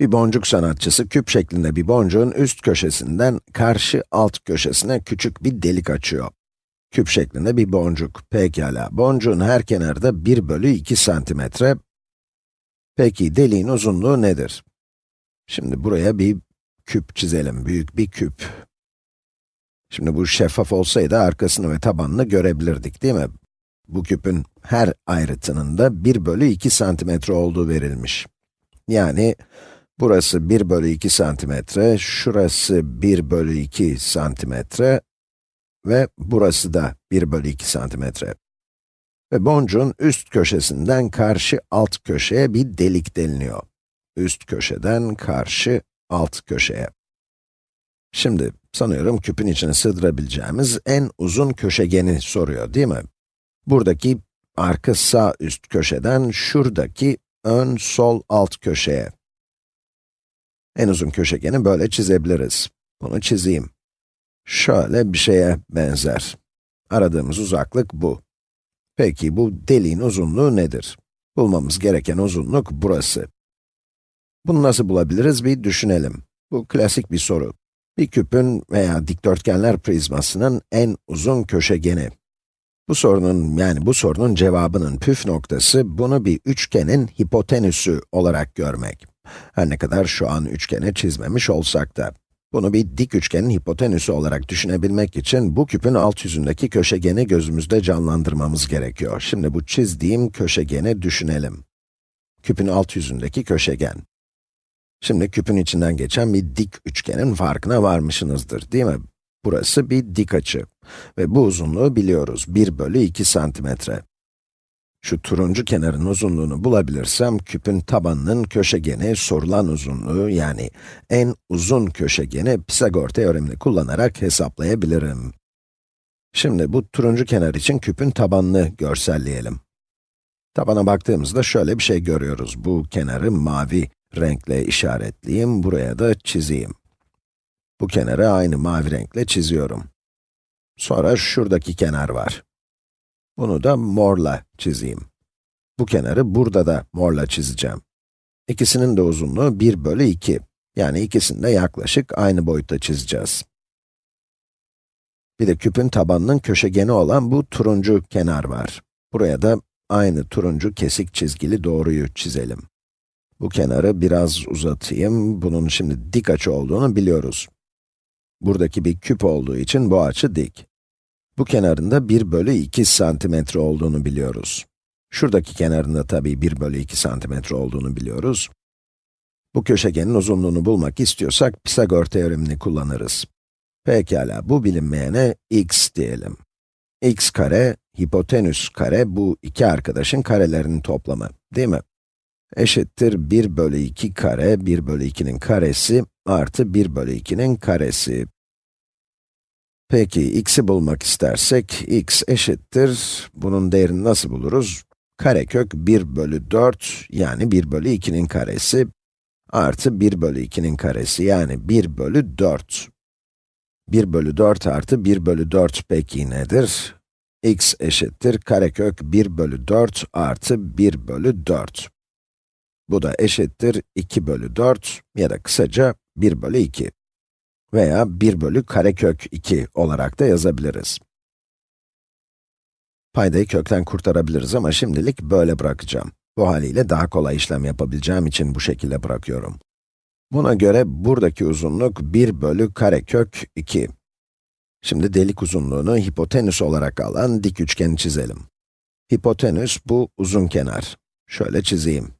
Bir boncuk sanatçısı küp şeklinde bir boncuğun üst köşesinden karşı alt köşesine küçük bir delik açıyor. Küp şeklinde bir boncuk. Pekala, boncuğun her kenarı da 1 bölü 2 santimetre. Peki, deliğin uzunluğu nedir? Şimdi buraya bir küp çizelim, büyük bir küp. Şimdi bu şeffaf olsaydı arkasını ve tabanını görebilirdik, değil mi? Bu küpün her ayrıtının da 1 bölü 2 santimetre olduğu verilmiş. Yani, burası 1 bölü 2 santimetre, şurası 1 bölü 2 santimetre ve burası da 1 bölü 2 santimetre. Ve boncuğun üst köşesinden karşı alt köşeye bir delik deliniyor. Üst köşeden karşı alt köşeye. Şimdi, sanıyorum küpün içine sığdırabileceğimiz en uzun köşegeni soruyor, değil mi? Buradaki arka sağ üst köşeden şuradaki ön sol alt köşeye. En uzun köşegeni böyle çizebiliriz. Bunu çizeyim. Şöyle bir şeye benzer. Aradığımız uzaklık bu. Peki bu deliğin uzunluğu nedir? Bulmamız gereken uzunluk burası. Bunu nasıl bulabiliriz bir düşünelim. Bu klasik bir soru. Bir küpün veya dikdörtgenler prizmasının en uzun köşegeni. Bu sorunun, yani bu sorunun cevabının püf noktası, bunu bir üçgenin hipotenüsü olarak görmek. Her ne kadar şu an üçgeni çizmemiş olsak da. Bunu bir dik üçgenin hipotenüsü olarak düşünebilmek için, bu küpün alt yüzündeki köşegeni gözümüzde canlandırmamız gerekiyor. Şimdi bu çizdiğim köşegeni düşünelim. Küpün alt yüzündeki köşegen. Şimdi küpün içinden geçen bir dik üçgenin farkına varmışsınızdır, değil mi? Burası bir dik açı. Ve bu uzunluğu biliyoruz, 1 bölü 2 santimetre. Şu turuncu kenarın uzunluğunu bulabilirsem, küpün tabanının köşegeni, sorulan uzunluğu, yani en uzun köşegeni Pisagor teoremini kullanarak hesaplayabilirim. Şimdi bu turuncu kenar için küpün tabanını görselleyelim. Tabana baktığımızda şöyle bir şey görüyoruz. Bu kenarı mavi renkle işaretleyeyim, buraya da çizeyim. Bu kenarı aynı mavi renkle çiziyorum. Sonra şuradaki kenar var. Bunu da morla çizeyim. Bu kenarı burada da morla çizeceğim. İkisinin de uzunluğu 1 bölü 2. Yani ikisini de yaklaşık aynı boyutta çizeceğiz. Bir de küpün tabanının köşegeni olan bu turuncu kenar var. Buraya da aynı turuncu kesik çizgili doğruyu çizelim. Bu kenarı biraz uzatayım. Bunun şimdi dik açı olduğunu biliyoruz. Buradaki bir küp olduğu için bu açı dik. Bu kenarında 1 bölü 2 santimetre olduğunu biliyoruz. Şuradaki kenarında tabii 1 bölü 2 santimetre olduğunu biliyoruz. Bu köşegenin uzunluğunu bulmak istiyorsak Pisagor teoremini kullanırız. Pekala, bu bilinmeyene x diyelim. x kare, hipotenüs kare, bu iki arkadaşın karelerinin toplamı, değil mi? Eşittir 1 bölü 2 kare, 1 bölü 2'nin karesi, artı 1 bölü 2'nin karesi. Peki, x'i bulmak istersek, x eşittir, bunun değerini nasıl buluruz? Karekök 1 bölü 4, yani 1 bölü 2'nin karesi, artı 1 bölü 2'nin karesi, yani 1 bölü 4. 1 bölü 4 artı 1 bölü 4 peki nedir? x eşittir karekök 1 bölü 4 artı 1 bölü 4. Bu da eşittir 2 bölü 4 ya da kısaca 1 bölü 2 veya 1 bölü karekök 2 olarak da yazabiliriz. Paydayı kökten kurtarabiliriz ama şimdilik böyle bırakacağım. Bu haliyle daha kolay işlem yapabileceğim için bu şekilde bırakıyorum. Buna göre buradaki uzunluk 1 bölü karekök 2. Şimdi delik uzunluğunu hipotenüs olarak alan dik üçgeni çizelim. Hipotenüs bu uzun kenar. Şöyle çizeyim.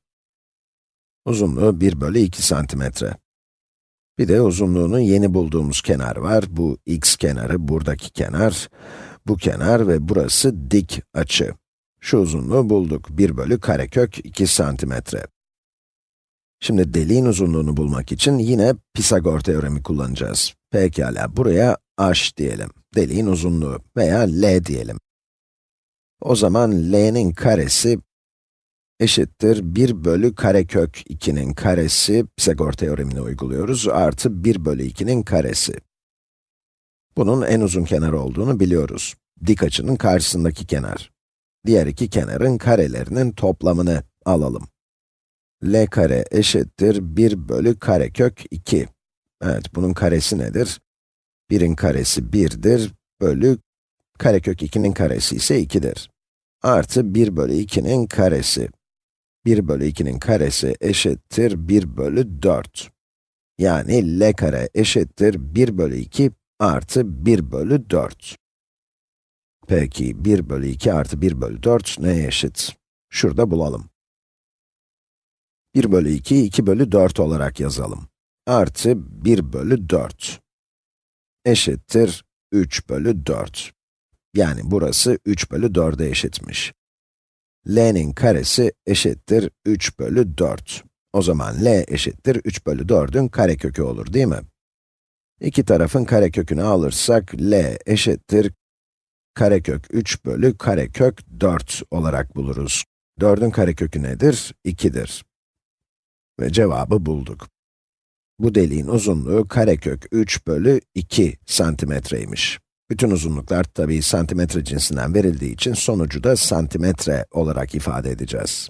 Uzunluğu 1 bölü 2 santimetre. Bir de uzunluğunu yeni bulduğumuz kenar var. Bu x kenarı, buradaki kenar, bu kenar ve burası dik açı. Şu uzunluğu bulduk. 1 bölü karekök 2 santimetre. Şimdi deliğin uzunluğunu bulmak için yine Pisagor teoremi kullanacağız. Pekala, buraya h diyelim. Deliğin uzunluğu veya l diyelim. O zaman l'nin karesi eşittir 1 bölü karekök 2'nin karesi, Pisagor teoremini uyguluyoruz, artı 1 bölü 2'nin karesi. Bunun en uzun kenar olduğunu biliyoruz. Dik açının karşısındaki kenar. Diğer iki kenarın karelerinin toplamını alalım. l kare eşittir 1 bölü karekök 2. Evet, bunun karesi nedir? 1'in karesi 1'dir, bölü karekök 2'nin karesi ise 2'dir. Artı 1 bölü 2'nin karesi. 1 bölü 2'nin karesi eşittir 1 bölü 4. Yani l kare eşittir 1 bölü 2 artı 1 bölü 4. Peki 1 bölü 2 artı 1 bölü 4 neye eşit? Şurada bulalım. 1 bölü 2, 2 bölü 4 olarak yazalım. Artı 1 bölü 4 eşittir 3 bölü 4. Yani burası 3 bölü 4'e eşitmiş. L'nin karesi eşittir 3 bölü 4. O zaman l eşittir 3 bölü 4'ün karekökü olur değil mi? İki tarafın karekökünü alırsak, l eşittir karekök 3 bölü karekök 4 olarak buluruz. 4'ün karekökü nedir? 2'dir. Ve cevabı bulduk. Bu deliğin uzunluğu karekök 3 bölü 2 santimetreymiş. Bütün uzunluklar tabii santimetre cinsinden verildiği için sonucu da santimetre olarak ifade edeceğiz.